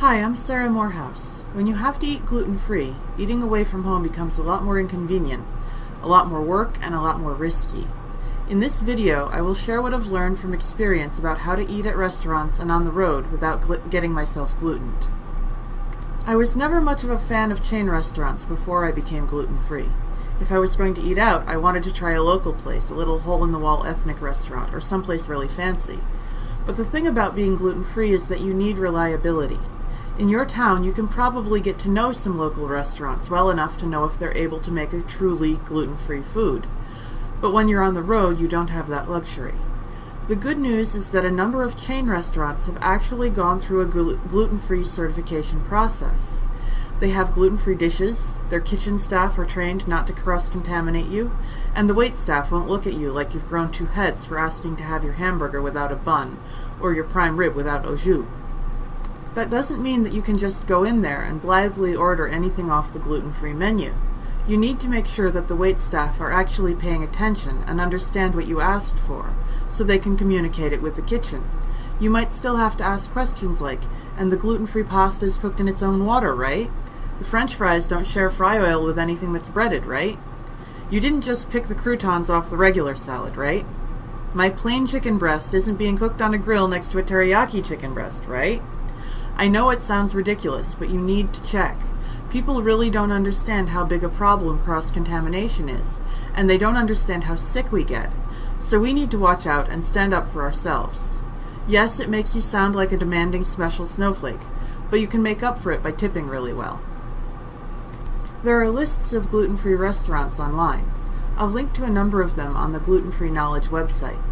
Hi, I'm Sarah Morehouse. When you have to eat gluten-free, eating away from home becomes a lot more inconvenient, a lot more work, and a lot more risky. In this video, I will share what I've learned from experience about how to eat at restaurants and on the road without getting myself glutened. I was never much of a fan of chain restaurants before I became gluten-free. If I was going to eat out, I wanted to try a local place, a little hole-in-the-wall ethnic restaurant, or someplace really fancy. But the thing about being gluten-free is that you need reliability. In your town, you can probably get to know some local restaurants well enough to know if they're able to make a truly gluten-free food. But when you're on the road, you don't have that luxury. The good news is that a number of chain restaurants have actually gone through a gluten-free certification process. They have gluten-free dishes, their kitchen staff are trained not to cross-contaminate you, and the wait staff won't look at you like you've grown two heads for asking to have your hamburger without a bun, or your prime rib without au jus. That doesn't mean that you can just go in there and blithely order anything off the gluten-free menu. You need to make sure that the wait staff are actually paying attention and understand what you asked for, so they can communicate it with the kitchen. You might still have to ask questions like, and the gluten-free pasta is cooked in its own water, right? The french fries don't share fry oil with anything that's breaded, right? You didn't just pick the croutons off the regular salad, right? My plain chicken breast isn't being cooked on a grill next to a teriyaki chicken breast, right? I know it sounds ridiculous, but you need to check. People really don't understand how big a problem cross-contamination is, and they don't understand how sick we get. So we need to watch out and stand up for ourselves. Yes, it makes you sound like a demanding special snowflake, but you can make up for it by tipping really well. There are lists of gluten-free restaurants online. I'll link to a number of them on the Gluten Free Knowledge website.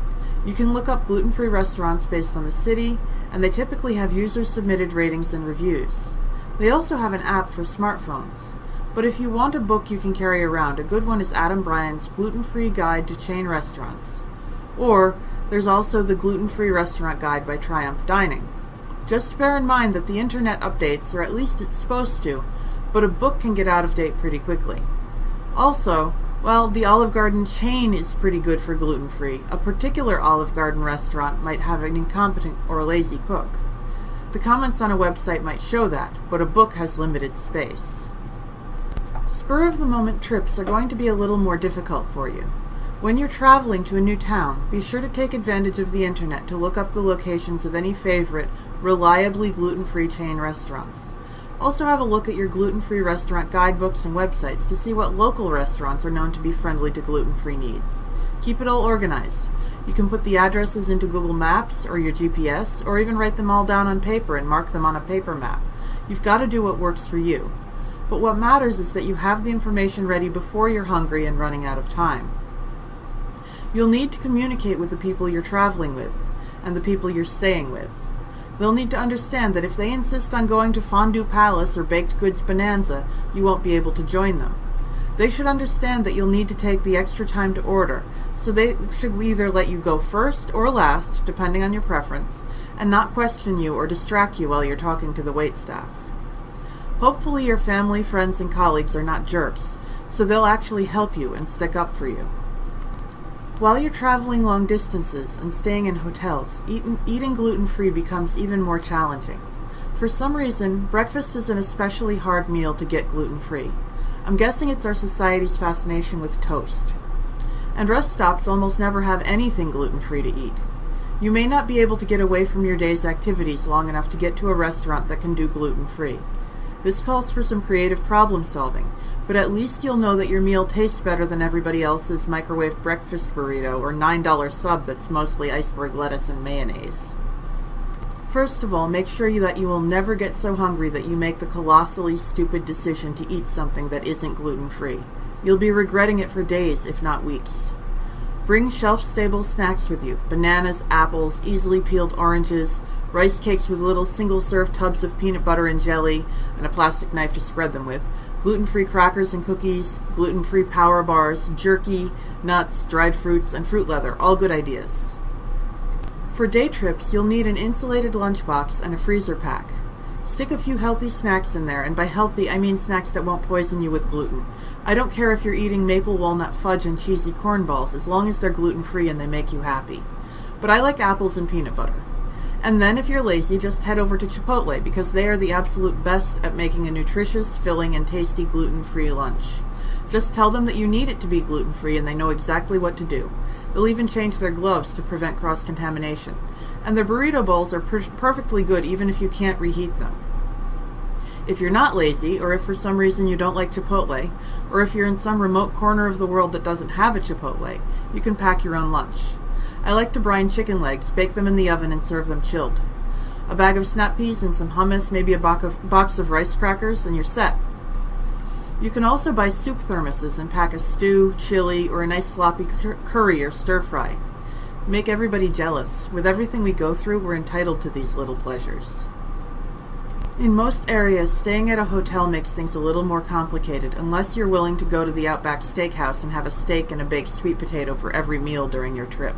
You can look up gluten-free restaurants based on the city, and they typically have user-submitted ratings and reviews. They also have an app for smartphones. But if you want a book you can carry around, a good one is Adam Bryan's Gluten-Free Guide to Chain Restaurants. Or, there's also the Gluten-Free Restaurant Guide by Triumph Dining. Just bear in mind that the internet updates, or at least it's supposed to, but a book can get out of date pretty quickly. Also, well, the Olive Garden chain is pretty good for gluten-free. A particular Olive Garden restaurant might have an incompetent or a lazy cook. The comments on a website might show that, but a book has limited space. Spur-of-the-moment trips are going to be a little more difficult for you. When you're traveling to a new town, be sure to take advantage of the internet to look up the locations of any favorite, reliably gluten-free chain restaurants. Also have a look at your gluten-free restaurant guidebooks and websites to see what local restaurants are known to be friendly to gluten-free needs. Keep it all organized. You can put the addresses into Google Maps or your GPS, or even write them all down on paper and mark them on a paper map. You've got to do what works for you. But what matters is that you have the information ready before you're hungry and running out of time. You'll need to communicate with the people you're traveling with, and the people you're staying with. They'll need to understand that if they insist on going to Fondue Palace or Baked Goods Bonanza, you won't be able to join them. They should understand that you'll need to take the extra time to order, so they should either let you go first or last, depending on your preference, and not question you or distract you while you're talking to the waitstaff. Hopefully your family, friends, and colleagues are not jerks, so they'll actually help you and stick up for you. While you're traveling long distances and staying in hotels, eating, eating gluten-free becomes even more challenging. For some reason, breakfast is an especially hard meal to get gluten-free. I'm guessing it's our society's fascination with toast. And rest stops almost never have anything gluten-free to eat. You may not be able to get away from your day's activities long enough to get to a restaurant that can do gluten-free. This calls for some creative problem solving, but at least you'll know that your meal tastes better than everybody else's microwave breakfast burrito or $9 sub that's mostly iceberg lettuce and mayonnaise. First of all, make sure that you will never get so hungry that you make the colossally stupid decision to eat something that isn't gluten-free. You'll be regretting it for days, if not weeks. Bring shelf-stable snacks with you. Bananas, apples, easily peeled oranges, rice cakes with little single-serve tubs of peanut butter and jelly, and a plastic knife to spread them with, gluten-free crackers and cookies, gluten-free power bars, jerky, nuts, dried fruits, and fruit leather, all good ideas. For day trips, you'll need an insulated lunchbox and a freezer pack. Stick a few healthy snacks in there, and by healthy, I mean snacks that won't poison you with gluten. I don't care if you're eating maple walnut fudge and cheesy corn balls, as long as they're gluten-free and they make you happy. But I like apples and peanut butter. And then, if you're lazy, just head over to Chipotle because they are the absolute best at making a nutritious, filling, and tasty gluten free lunch. Just tell them that you need it to be gluten free and they know exactly what to do. They'll even change their gloves to prevent cross contamination. And their burrito bowls are per- perfectly good even if you can't reheat them. If you're not lazy, or if for some reason you don't like Chipotle, or if you're in some remote corner of the world that doesn't have a Chipotle, you can pack your own lunch. I like to brine chicken legs, bake them in the oven, and serve them chilled. A bag of snap peas and some hummus, maybe a box of rice crackers, and you're set. You can also buy soup thermoses and pack a stew, chili, or a nice sloppy curry or stir fry. Make everybody jealous. With everything we go through, we're entitled to these little pleasures. In most areas, staying at a hotel makes things a little more complicated unless you're willing to go to the Outback Steakhouse and have a steak and a baked sweet potato for every meal during your trip.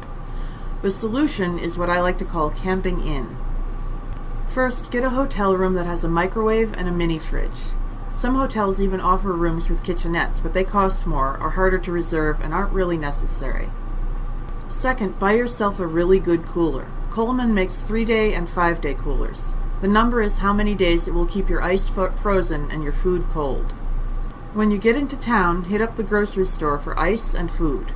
The solution is what I like to call camping in. First, get a hotel room that has a microwave and a mini fridge. Some hotels even offer rooms with kitchenettes, but they cost more, are harder to reserve, and aren't really necessary. Second, buy yourself a really good cooler. Coleman makes three day and five day coolers. The number is how many days it will keep your ice frozen and your food cold. When you get into town, hit up the grocery store for ice and food.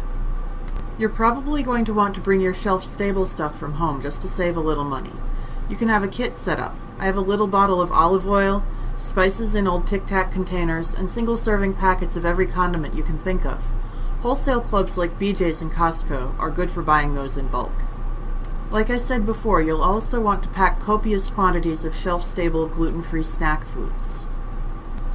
You're probably going to want to bring your shelf-stable stuff from home just to save a little money. You can have a kit set up. I have a little bottle of olive oil, spices in old Tic Tac containers, and single-serving packets of every condiment you can think of. Wholesale clubs like BJ's and Costco are good for buying those in bulk. Like I said before, you'll also want to pack copious quantities of shelf-stable gluten-free snack foods.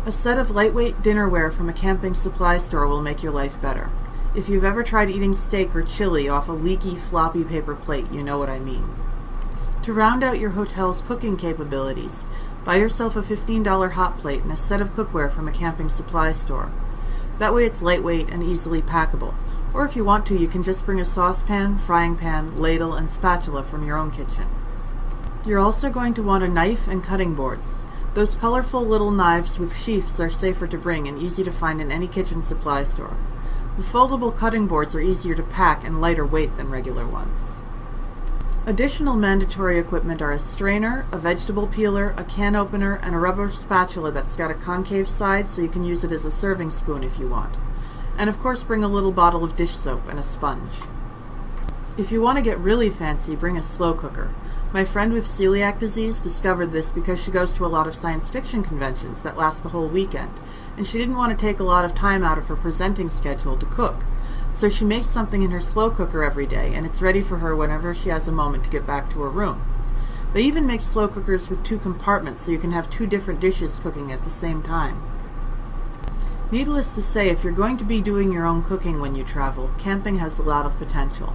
A set of lightweight dinnerware from a camping supply store will make your life better. If you've ever tried eating steak or chili off a leaky floppy paper plate, you know what I mean. To round out your hotel's cooking capabilities, buy yourself a $15 hot plate and a set of cookware from a camping supply store. That way it's lightweight and easily packable. Or if you want to, you can just bring a saucepan, frying pan, ladle, and spatula from your own kitchen. You're also going to want a knife and cutting boards. Those colorful little knives with sheaths are safer to bring and easy to find in any kitchen supply store. The foldable cutting boards are easier to pack and lighter weight than regular ones. Additional mandatory equipment are a strainer, a vegetable peeler, a can opener, and a rubber spatula that's got a concave side so you can use it as a serving spoon if you want. And of course bring a little bottle of dish soap and a sponge. If you want to get really fancy, bring a slow cooker. My friend with celiac disease discovered this because she goes to a lot of science fiction conventions that last the whole weekend, and she didn't want to take a lot of time out of her presenting schedule to cook. So she makes something in her slow cooker every day, and it's ready for her whenever she has a moment to get back to her room. They even make slow cookers with two compartments so you can have two different dishes cooking at the same time. Needless to say, if you're going to be doing your own cooking when you travel, camping has a lot of potential.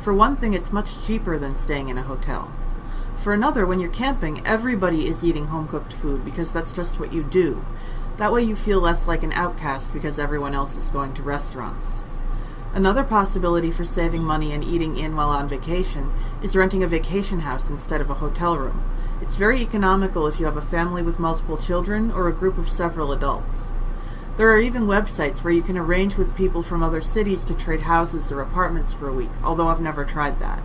For one thing, it's much cheaper than staying in a hotel. For another, when you're camping, everybody is eating home cooked food because that's just what you do. That way you feel less like an outcast because everyone else is going to restaurants. Another possibility for saving money and eating in while on vacation is renting a vacation house instead of a hotel room. It's very economical if you have a family with multiple children or a group of several adults. There are even websites where you can arrange with people from other cities to trade houses or apartments for a week, although I've never tried that.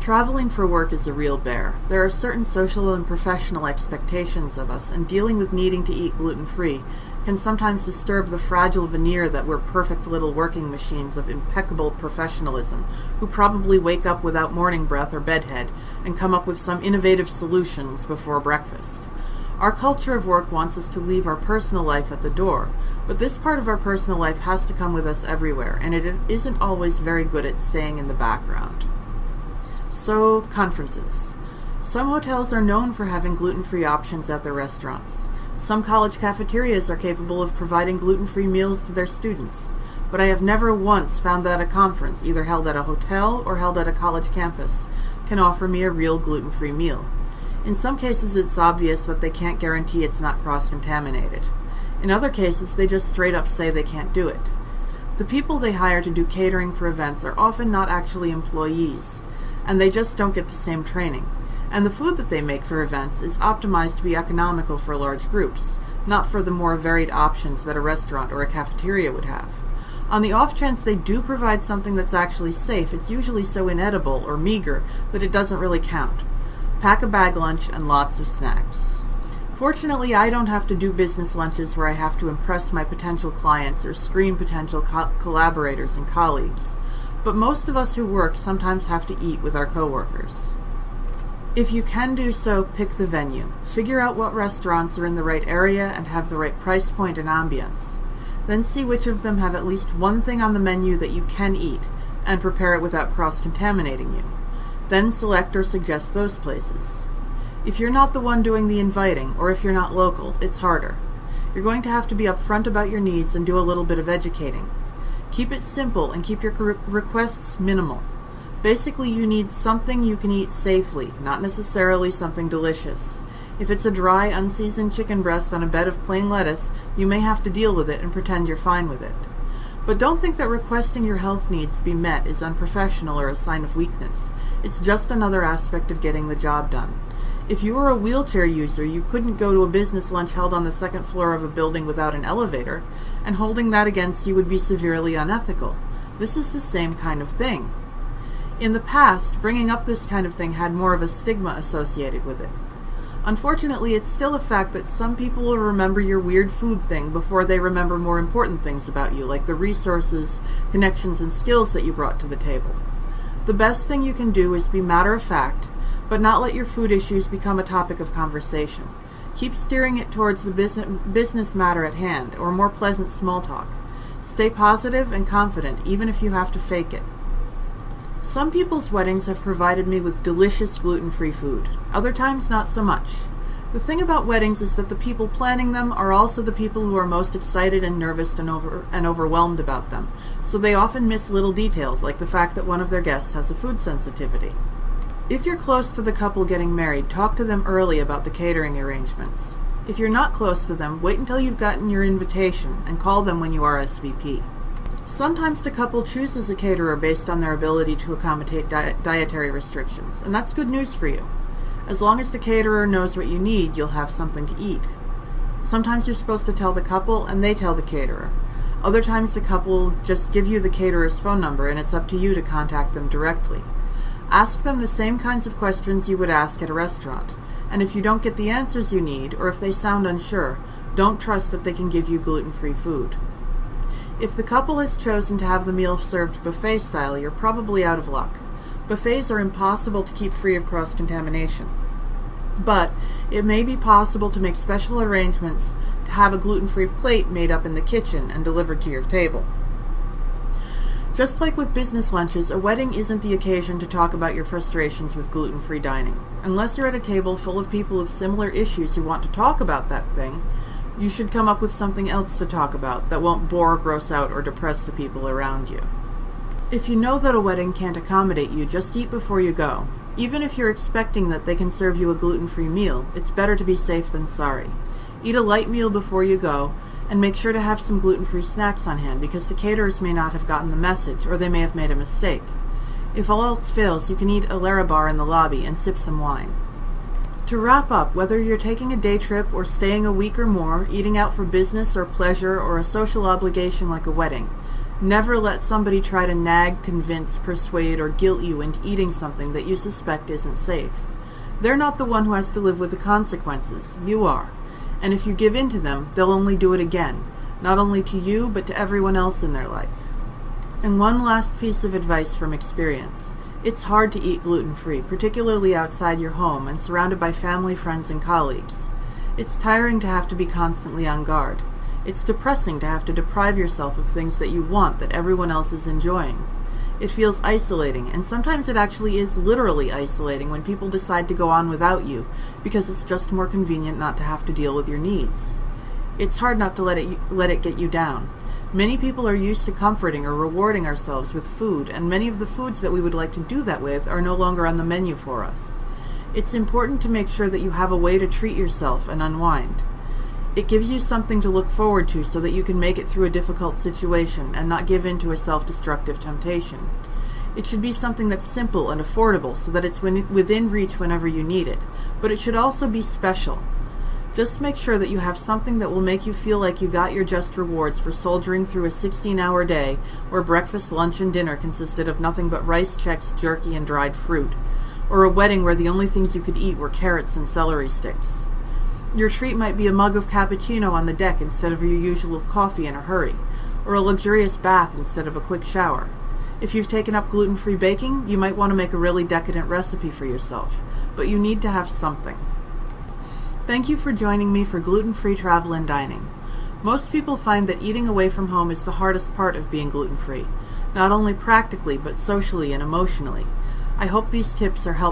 Traveling for work is a real bear. There are certain social and professional expectations of us, and dealing with needing to eat gluten free can sometimes disturb the fragile veneer that we're perfect little working machines of impeccable professionalism, who probably wake up without morning breath or bedhead and come up with some innovative solutions before breakfast. Our culture of work wants us to leave our personal life at the door, but this part of our personal life has to come with us everywhere, and it isn't always very good at staying in the background. So, conferences. Some hotels are known for having gluten free options at their restaurants. Some college cafeterias are capable of providing gluten free meals to their students. But I have never once found that a conference, either held at a hotel or held at a college campus, can offer me a real gluten free meal. In some cases, it's obvious that they can't guarantee it's not cross contaminated. In other cases, they just straight up say they can't do it. The people they hire to do catering for events are often not actually employees and they just don't get the same training. And the food that they make for events is optimized to be economical for large groups, not for the more varied options that a restaurant or a cafeteria would have. On the off chance they do provide something that's actually safe, it's usually so inedible or meager that it doesn't really count. pack a bag lunch, and lots of snacks. Fortunately, I don't have to do business lunches where I have to impress my potential clients or screen potential co- collaborators and colleagues, but most of us who work sometimes have to eat with our coworkers. If you can do so, pick the venue. Figure out what restaurants are in the right area and have the right price point and ambience. Then see which of them have at least one thing on the menu that you can eat and prepare it without cross contaminating you. Then select or suggest those places. If you're not the one doing the inviting, or if you're not local, it's harder. You're going to have to be upfront about your needs and do a little bit of educating. Keep it simple and keep your requests minimal. Basically, you need something you can eat safely, not necessarily something delicious. If it's a dry, unseasoned chicken breast on a bed of plain lettuce, you may have to deal with it and pretend you're fine with it. But don't think that requesting your health needs be met is unprofessional or a sign of weakness. It's just another aspect of getting the job done. If you were a wheelchair user, you couldn't go to a business lunch held on the second floor of a building without an elevator, and holding that against you would be severely unethical. This is the same kind of thing. In the past, bringing up this kind of thing had more of a stigma associated with it. Unfortunately, it's still a fact that some people will remember your weird food thing before they remember more important things about you, like the resources, connections, and skills that you brought to the table. The best thing you can do is be matter of fact but not let your food issues become a topic of conversation. Keep steering it towards the business matter at hand, or more pleasant small talk. Stay positive and confident, even if you have to fake it. Some people's weddings have provided me with delicious gluten free food, other times, not so much. The thing about weddings is that the people planning them are also the people who are most excited and nervous and, over, and overwhelmed about them, so they often miss little details like the fact that one of their guests has a food sensitivity. If you're close to the couple getting married, talk to them early about the catering arrangements. If you're not close to them, wait until you've gotten your invitation and call them when you are RSVP. Sometimes the couple chooses a caterer based on their ability to accommodate dietary restrictions, and that's good news for you. As long as the caterer knows what you need, you'll have something to eat. Sometimes you're supposed to tell the couple and they tell the caterer. Other times the couple just give you the caterer's phone number and it's up to you to contact them directly. Ask them the same kinds of questions you would ask at a restaurant, and if you don't get the answers you need, or if they sound unsure, don't trust that they can give you gluten free food. If the couple has chosen to have the meal served buffet style, you're probably out of luck. Buffets are impossible to keep free of cross contamination. But it may be possible to make special arrangements to have a gluten free plate made up in the kitchen and delivered to your table. Just like with business lunches, a wedding isn't the occasion to talk about your frustrations with gluten free dining. Unless you're at a table full of people with similar issues who want to talk about that thing, you should come up with something else to talk about that won't bore, gross out, or depress the people around you. If you know that a wedding can't accommodate you, just eat before you go. Even if you're expecting that they can serve you a gluten free meal, it's better to be safe than sorry. Eat a light meal before you go, and make sure to have some gluten-free snacks on hand because the caterers may not have gotten the message or they may have made a mistake. If all else fails, you can eat a Larabar in the lobby and sip some wine. To wrap up, whether you're taking a day trip or staying a week or more, eating out for business or pleasure or a social obligation like a wedding, never let somebody try to nag, convince, persuade, or guilt you into eating something that you suspect isn't safe. They're not the one who has to live with the consequences. You are. And if you give in to them, they'll only do it again, not only to you, but to everyone else in their life. And one last piece of advice from experience. It's hard to eat gluten free, particularly outside your home and surrounded by family, friends, and colleagues. It's tiring to have to be constantly on guard. It's depressing to have to deprive yourself of things that you want that everyone else is enjoying. It feels isolating, and sometimes it actually is literally isolating when people decide to go on without you because it's just more convenient not to have to deal with your needs. It's hard not to let it let it get you down. Many people are used to comforting or rewarding ourselves with food, and many of the foods that we would like to do that with are no longer on the menu for us. It's important to make sure that you have a way to treat yourself and unwind. It gives you something to look forward to so that you can make it through a difficult situation and not give in to a self-destructive temptation. It should be something that's simple and affordable so that it's within reach whenever you need it, but it should also be special. Just make sure that you have something that will make you feel like you got your just rewards for soldiering through a 16 hour day where breakfast, lunch, and dinner consisted of nothing but rice, Chex, jerky, and dried fruit. or a wedding where the only things you could eat were carrots and celery sticks. Your treat might be a mug of cappuccino on the deck instead of your usual coffee in a hurry, or a luxurious bath instead of a quick shower. If you've taken up gluten free baking, you might want to make a really decadent recipe for yourself, but you need to have something. Thank you for joining me for gluten free travel and dining. Most people find that eating away from home is the hardest part of being gluten free, not only practically but socially and emotionally. I hope these tips are helpful.